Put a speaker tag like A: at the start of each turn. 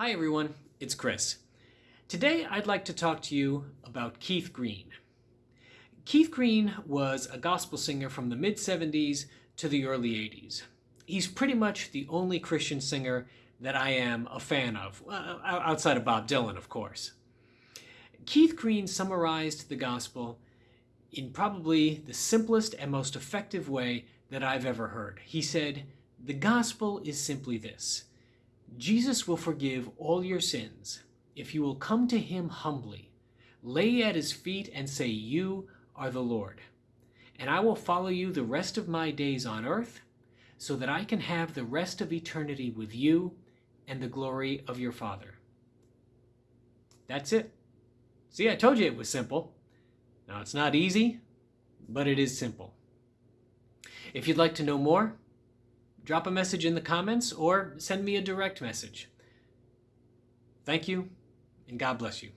A: Hi everyone, it's Chris. Today I'd like to talk to you about Keith Green. Keith Green was a gospel singer from the mid 70s to the early 80s. He's pretty much the only Christian singer that I am a fan of, uh, outside of Bob Dylan, of course. Keith Green summarized the gospel in probably the simplest and most effective way that I've ever heard. He said, The gospel is simply this Jesus will forgive all your sins if you will come to him humbly, lay at his feet, and say, You are the Lord. And I will follow you the rest of my days on earth, so that I can have the rest of eternity with you and the glory of your Father. That's it. See, I told you it was simple. Now, it's not easy, but it is simple. If you'd like to know more, drop a message in the comments or send me a direct message. Thank you, and God bless you.